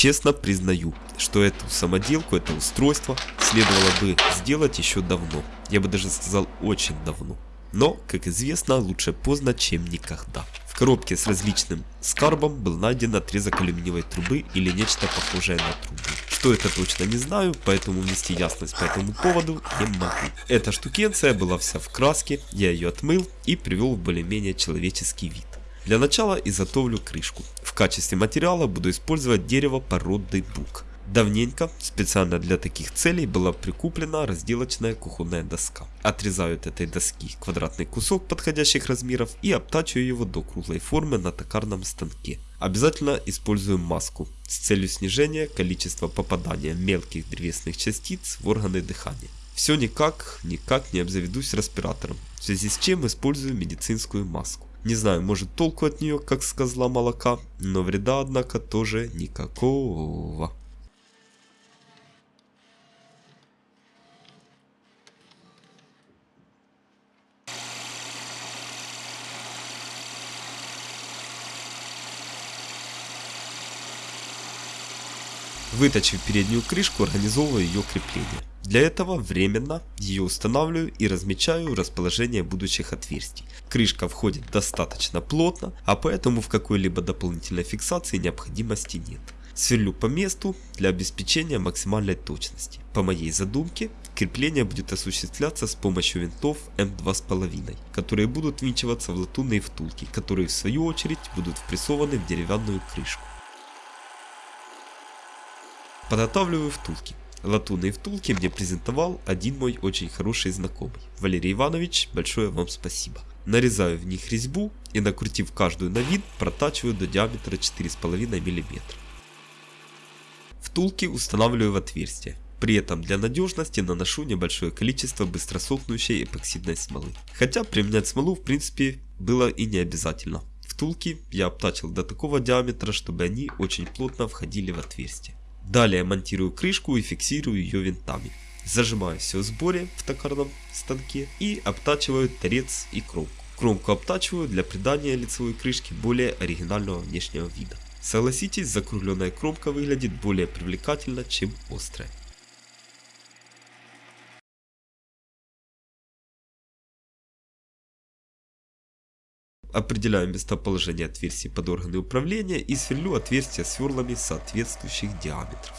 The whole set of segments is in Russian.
Честно признаю, что эту самоделку, это устройство следовало бы сделать еще давно. Я бы даже сказал очень давно. Но, как известно, лучше поздно, чем никогда. В коробке с различным скарбом был найден отрезок алюминиевой трубы или нечто похожее на трубу. Что это точно не знаю, поэтому внести ясность по этому поводу не могу. Эта штукенция была вся в краске, я ее отмыл и привел в более-менее человеческий вид. Для начала изготовлю крышку. В качестве материала буду использовать дерево породы бук. Давненько специально для таких целей была прикуплена разделочная кухонная доска. Отрезаю от этой доски квадратный кусок подходящих размеров и обтачиваю его до круглой формы на токарном станке. Обязательно использую маску с целью снижения количества попадания мелких древесных частиц в органы дыхания. Все никак, никак не обзаведусь респиратором, в связи с чем использую медицинскую маску. Не знаю, может толку от нее, как с козла молока, но вреда, однако, тоже никакого. Выточив переднюю крышку, организовываю ее крепление. Для этого временно ее устанавливаю и размечаю расположение будущих отверстий. Крышка входит достаточно плотно, а поэтому в какой-либо дополнительной фиксации необходимости нет. Сверлю по месту для обеспечения максимальной точности. По моей задумке, крепление будет осуществляться с помощью винтов М2,5, которые будут винчиваться в латунные втулки, которые в свою очередь будут впрессованы в деревянную крышку. Подготавливаю втулки. Латунные втулки мне презентовал один мой очень хороший знакомый. Валерий Иванович, большое вам спасибо. Нарезаю в них резьбу и накрутив каждую на вид, протачиваю до диаметра 4,5 мм. Втулки устанавливаю в отверстие. При этом для надежности наношу небольшое количество быстросохнущей эпоксидной смолы. Хотя применять смолу в принципе было и не обязательно. Втулки я обтачил до такого диаметра, чтобы они очень плотно входили в отверстие. Далее монтирую крышку и фиксирую ее винтами. Зажимаю все в сборе в токарном станке и обтачиваю торец и кромку. Кромку обтачиваю для придания лицевой крышке более оригинального внешнего вида. Согласитесь, закругленная кромка выглядит более привлекательно, чем острая. Определяю местоположение отверстий под органы управления и сверлю отверстия сверлами соответствующих диаметров.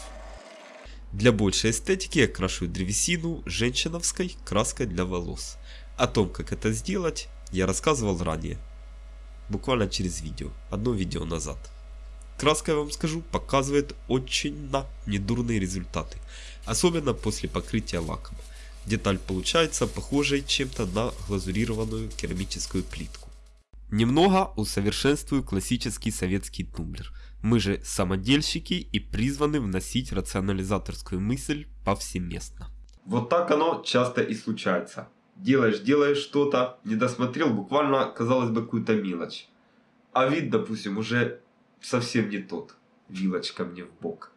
Для большей эстетики я крашиваю древесину женщиновской краской для волос. О том, как это сделать, я рассказывал ранее. Буквально через видео, одно видео назад. Краска, я вам скажу, показывает очень на недурные результаты. Особенно после покрытия лаком. Деталь получается похожей чем-то на глазурированную керамическую плитку. Немного усовершенствую классический советский тумблер. Мы же самодельщики и призваны вносить рационализаторскую мысль повсеместно. Вот так оно часто и случается. Делаешь, делаешь что-то, не досмотрел буквально, казалось бы, какую-то мелочь. А вид, допустим, уже совсем не тот. Вилочка мне в бок.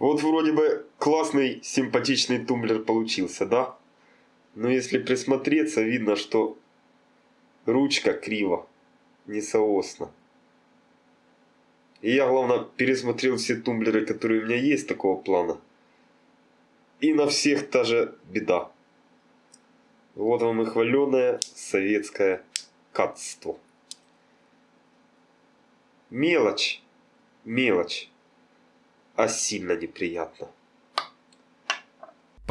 Вот вроде бы классный, симпатичный тумблер получился, да? Но если присмотреться, видно, что Ручка криво, несоосно. И я, главное, пересмотрел все тумблеры, которые у меня есть такого плана. И на всех та же беда. Вот вам и хваленое советское катство. Мелочь, мелочь, а сильно неприятно.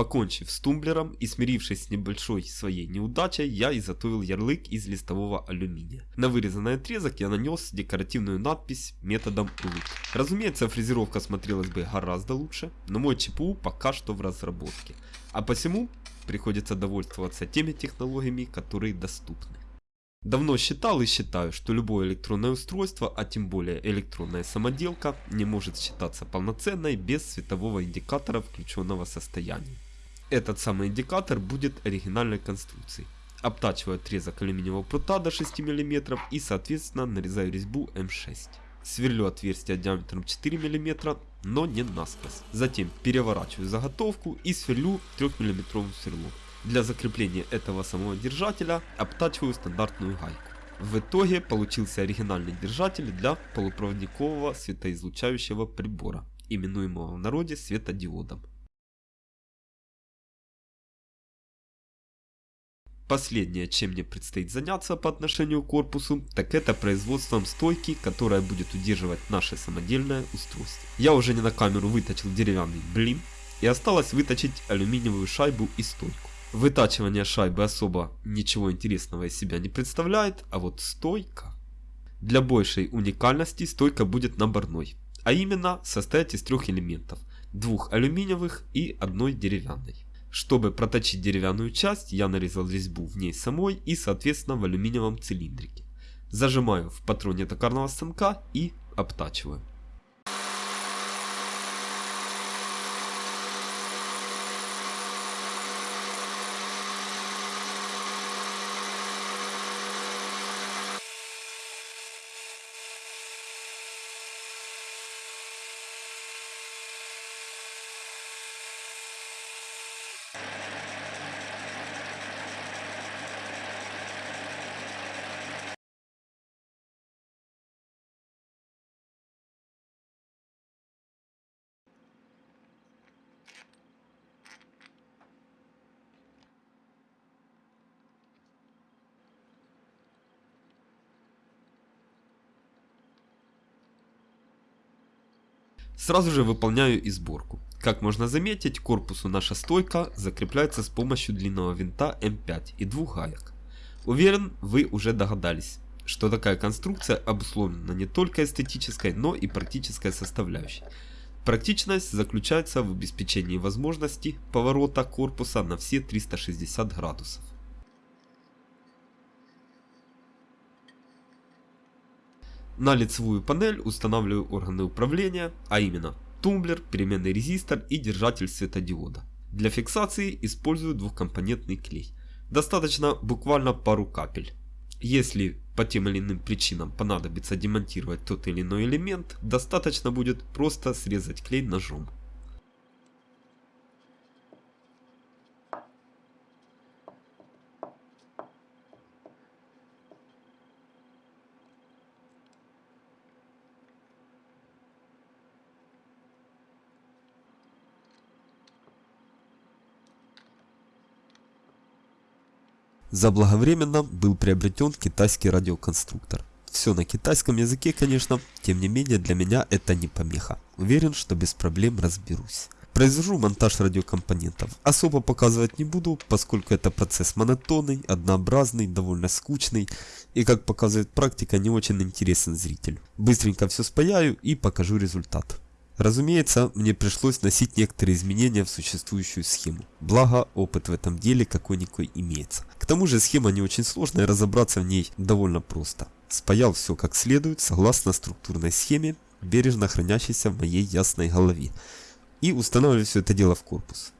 Покончив с тумблером и смирившись с небольшой своей неудачей, я изготовил ярлык из листового алюминия. На вырезанный отрезок я нанес декоративную надпись методом улыб. Разумеется, фрезеровка смотрелась бы гораздо лучше, но мой ЧПУ пока что в разработке. А посему приходится довольствоваться теми технологиями, которые доступны. Давно считал и считаю, что любое электронное устройство, а тем более электронная самоделка, не может считаться полноценной без светового индикатора включенного состояния. Этот самый индикатор будет оригинальной конструкции. Обтачиваю отрезок алюминиевого прута до 6 мм и соответственно нарезаю резьбу М6. Сверлю отверстие диаметром 4 мм, но не насквозь. Затем переворачиваю заготовку и сверлю 3 мм сверлом. Для закрепления этого самого держателя обтачиваю стандартную гайку. В итоге получился оригинальный держатель для полупроводникового светоизлучающего прибора, именуемого в народе светодиодом. Последнее, чем мне предстоит заняться по отношению к корпусу, так это производством стойки, которая будет удерживать наше самодельное устройство. Я уже не на камеру выточил деревянный блин и осталось выточить алюминиевую шайбу и стойку. Вытачивание шайбы особо ничего интересного из себя не представляет, а вот стойка... Для большей уникальности стойка будет наборной, а именно состоять из трех элементов, двух алюминиевых и одной деревянной. Чтобы проточить деревянную часть, я нарезал резьбу в ней самой и соответственно в алюминиевом цилиндрике. Зажимаю в патроне токарного станка и обтачиваю. Сразу же выполняю и сборку. Как можно заметить, корпусу наша стойка закрепляется с помощью длинного винта М5 и двух гаек. Уверен, вы уже догадались, что такая конструкция обусловлена не только эстетической, но и практической составляющей. Практичность заключается в обеспечении возможности поворота корпуса на все 360 градусов. На лицевую панель устанавливаю органы управления, а именно тумблер, переменный резистор и держатель светодиода. Для фиксации использую двухкомпонентный клей. Достаточно буквально пару капель. Если по тем или иным причинам понадобится демонтировать тот или иной элемент, достаточно будет просто срезать клей ножом. Заблаговременно был приобретен китайский радиоконструктор. Все на китайском языке, конечно, тем не менее для меня это не помеха. Уверен, что без проблем разберусь. Произвожу монтаж радиокомпонентов. Особо показывать не буду, поскольку это процесс монотонный, однообразный, довольно скучный и, как показывает практика, не очень интересен зрителю. Быстренько все спаяю и покажу результат. Разумеется, мне пришлось носить некоторые изменения в существующую схему. Благо, опыт в этом деле какой-никакой имеется. К тому же схема не очень сложная разобраться в ней довольно просто. Спаял все как следует, согласно структурной схеме, бережно хранящейся в моей ясной голове. И устанавливаю все это дело в корпус.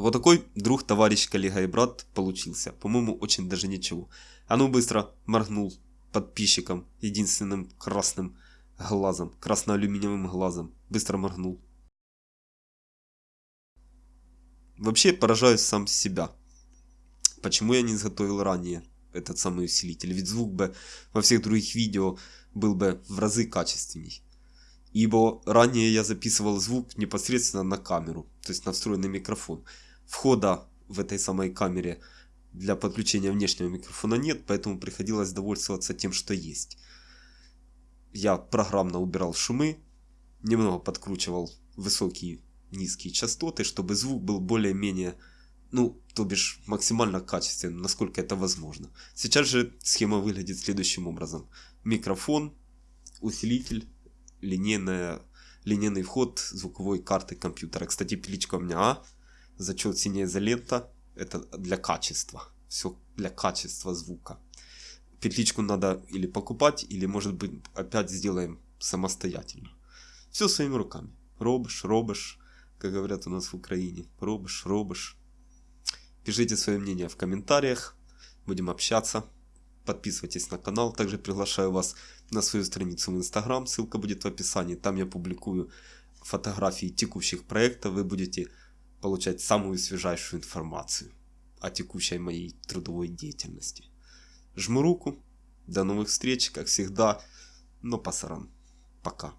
Вот такой друг, товарищ, коллега и брат получился. По-моему, очень даже ничего. А ну быстро моргнул подписчиком единственным красным глазом, красно-алюминиевым глазом. Быстро моргнул. Вообще поражаюсь сам себя. Почему я не изготовил ранее этот самый усилитель? Ведь звук бы во всех других видео был бы в разы качественней. Ибо ранее я записывал звук непосредственно на камеру, то есть на встроенный микрофон входа в этой самой камере для подключения внешнего микрофона нет, поэтому приходилось довольствоваться тем, что есть. Я программно убирал шумы, немного подкручивал высокие низкие частоты, чтобы звук был более-менее, ну, то бишь максимально качественным, насколько это возможно. Сейчас же схема выглядит следующим образом. Микрофон, усилитель, линейная, линейный вход звуковой карты компьютера. Кстати, пиличка у меня А зачет синяя изолента это для качества. все для качества звука. Петличку надо или покупать, или может быть опять сделаем самостоятельно. Все своими руками. Робишь, робишь, как говорят у нас в Украине. Робишь, робишь. Пишите свое мнение в комментариях. Будем общаться. Подписывайтесь на канал. Также приглашаю вас на свою страницу в Инстаграм. Ссылка будет в описании. Там я публикую фотографии текущих проектов. Вы будете получать самую свежайшую информацию о текущей моей трудовой деятельности. Жму руку. До новых встреч, как всегда. Но пасаран. Пока.